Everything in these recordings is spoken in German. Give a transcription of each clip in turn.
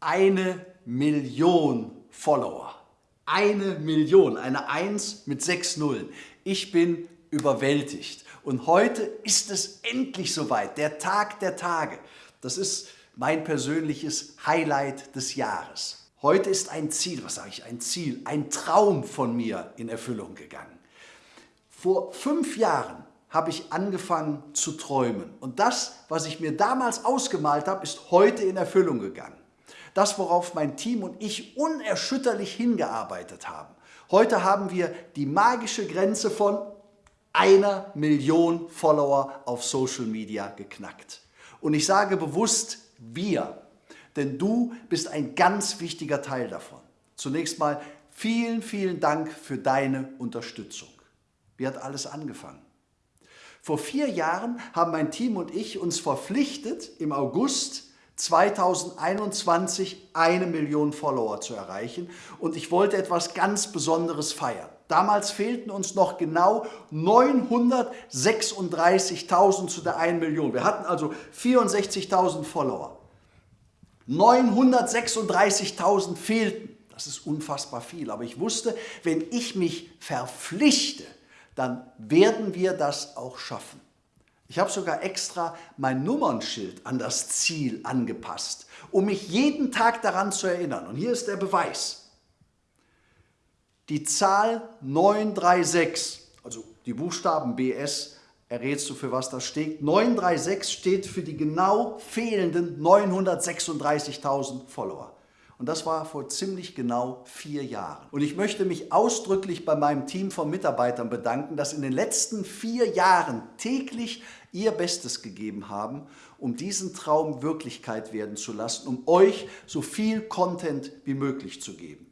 eine Million Follower. Eine Million, eine 1 mit sechs Nullen. Ich bin überwältigt. Und heute ist es endlich soweit, der Tag der Tage. Das ist mein persönliches Highlight des Jahres. Heute ist ein Ziel, was sage ich, ein Ziel, ein Traum von mir in Erfüllung gegangen. Vor fünf Jahren habe ich angefangen zu träumen. Und das, was ich mir damals ausgemalt habe, ist heute in Erfüllung gegangen. Das, worauf mein Team und ich unerschütterlich hingearbeitet haben. Heute haben wir die magische Grenze von einer Million Follower auf Social Media geknackt. Und ich sage bewusst wir, denn du bist ein ganz wichtiger Teil davon. Zunächst mal vielen, vielen Dank für deine Unterstützung. Wie hat alles angefangen? Vor vier Jahren haben mein Team und ich uns verpflichtet, im August 2021 eine Million Follower zu erreichen und ich wollte etwas ganz Besonderes feiern. Damals fehlten uns noch genau 936.000 zu der 1 Million. Wir hatten also 64.000 Follower. 936.000 fehlten. Das ist unfassbar viel. Aber ich wusste, wenn ich mich verpflichte, dann werden wir das auch schaffen. Ich habe sogar extra mein Nummernschild an das Ziel angepasst, um mich jeden Tag daran zu erinnern. Und hier ist der Beweis. Die Zahl 936, also die Buchstaben BS, errätst du, für was das steht. 936 steht für die genau fehlenden 936.000 Follower. Und das war vor ziemlich genau vier Jahren. Und ich möchte mich ausdrücklich bei meinem Team von Mitarbeitern bedanken, dass in den letzten vier Jahren täglich ihr Bestes gegeben haben, um diesen Traum Wirklichkeit werden zu lassen, um euch so viel Content wie möglich zu geben.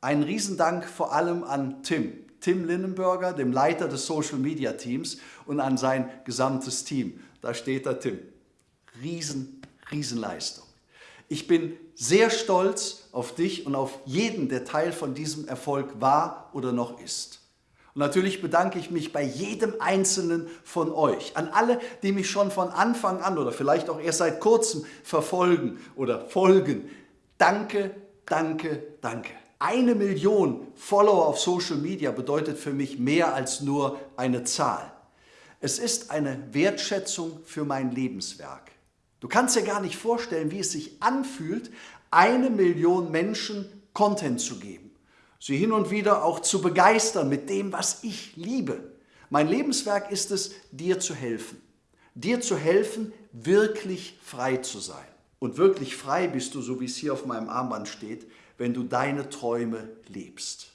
Einen Riesendank vor allem an Tim, Tim Linnenberger, dem Leiter des Social Media Teams und an sein gesamtes Team. Da steht da Tim. Riesen, Riesenleistung. Ich bin sehr stolz auf dich und auf jeden, der Teil von diesem Erfolg war oder noch ist. Und natürlich bedanke ich mich bei jedem Einzelnen von euch, an alle, die mich schon von Anfang an oder vielleicht auch erst seit kurzem verfolgen oder folgen. Danke, danke, danke. Eine Million Follower auf Social Media bedeutet für mich mehr als nur eine Zahl. Es ist eine Wertschätzung für mein Lebenswerk. Du kannst dir gar nicht vorstellen, wie es sich anfühlt, eine Million Menschen Content zu geben. Sie hin und wieder auch zu begeistern mit dem, was ich liebe. Mein Lebenswerk ist es, dir zu helfen. Dir zu helfen, wirklich frei zu sein. Und wirklich frei bist du, so wie es hier auf meinem Armband steht, wenn du deine Träume lebst.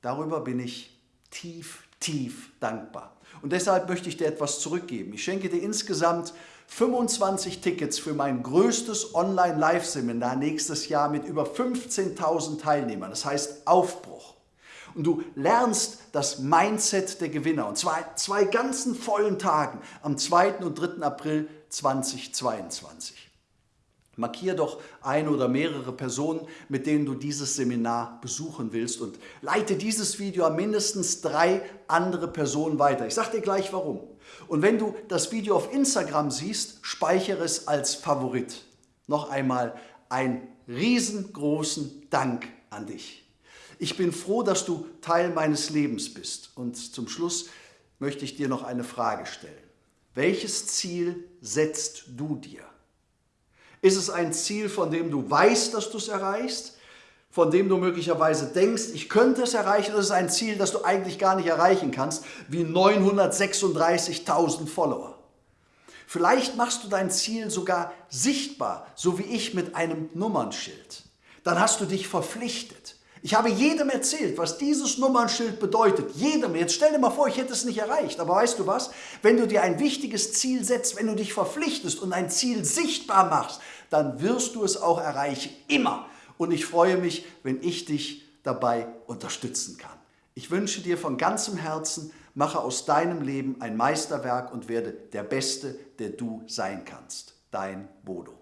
Darüber bin ich tief, tief dankbar. Und deshalb möchte ich dir etwas zurückgeben. Ich schenke dir insgesamt 25 Tickets für mein größtes Online-Live-Seminar nächstes Jahr mit über 15.000 Teilnehmern. Das heißt Aufbruch. Und du lernst das Mindset der Gewinner. Und zwar zwei ganzen vollen Tagen am 2. und 3. April 2022. Markier doch eine oder mehrere Personen, mit denen du dieses Seminar besuchen willst und leite dieses Video an mindestens drei andere Personen weiter. Ich sage dir gleich warum. Und wenn du das Video auf Instagram siehst, speichere es als Favorit. Noch einmal einen riesengroßen Dank an dich. Ich bin froh, dass du Teil meines Lebens bist. Und zum Schluss möchte ich dir noch eine Frage stellen. Welches Ziel setzt du dir? Ist es ein Ziel, von dem du weißt, dass du es erreichst? Von dem du möglicherweise denkst, ich könnte es erreichen? Oder ist es ein Ziel, das du eigentlich gar nicht erreichen kannst, wie 936.000 Follower? Vielleicht machst du dein Ziel sogar sichtbar, so wie ich mit einem Nummernschild. Dann hast du dich verpflichtet. Ich habe jedem erzählt, was dieses Nummernschild bedeutet. Jedem. Jetzt stell dir mal vor, ich hätte es nicht erreicht. Aber weißt du was? Wenn du dir ein wichtiges Ziel setzt, wenn du dich verpflichtest und ein Ziel sichtbar machst, dann wirst du es auch erreichen. Immer. Und ich freue mich, wenn ich dich dabei unterstützen kann. Ich wünsche dir von ganzem Herzen, mache aus deinem Leben ein Meisterwerk und werde der Beste, der du sein kannst. Dein Bodo.